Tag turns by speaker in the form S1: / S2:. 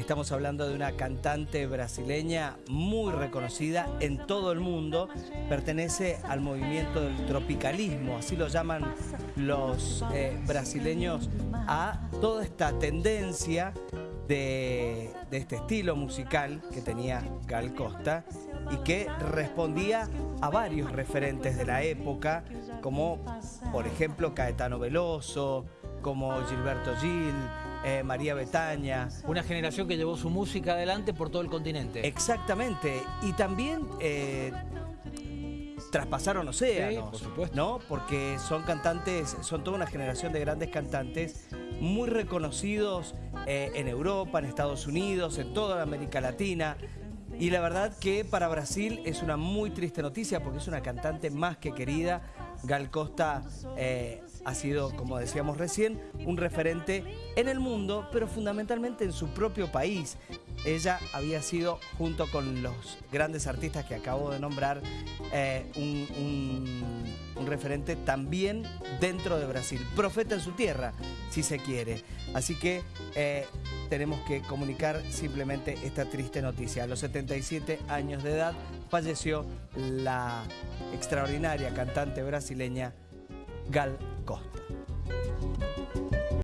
S1: Estamos hablando de una cantante brasileña muy reconocida en todo el mundo. Pertenece al movimiento del tropicalismo, así lo llaman los eh, brasileños, a toda esta tendencia de, de este estilo musical que tenía Gal Costa y que respondía a varios referentes de la época, como por ejemplo Caetano Veloso, como Gilberto Gil, eh, María Betaña.
S2: Una generación que llevó su música adelante por todo el continente.
S1: Exactamente. Y también eh, traspasaron océanos,
S2: por supuesto.
S1: ¿no? Porque son cantantes, son toda una generación de grandes cantantes muy reconocidos eh, en Europa, en Estados Unidos, en toda América Latina. Y la verdad que para Brasil es una muy triste noticia porque es una cantante más que querida. Gal Costa eh, ha sido, como decíamos recién, un referente en el mundo, pero fundamentalmente en su propio país. Ella había sido, junto con los grandes artistas que acabo de nombrar, eh, un, referente también dentro de Brasil. Profeta en su tierra, si se quiere. Así que eh, tenemos que comunicar simplemente esta triste noticia. A los 77 años de edad falleció la extraordinaria cantante brasileña Gal Costa.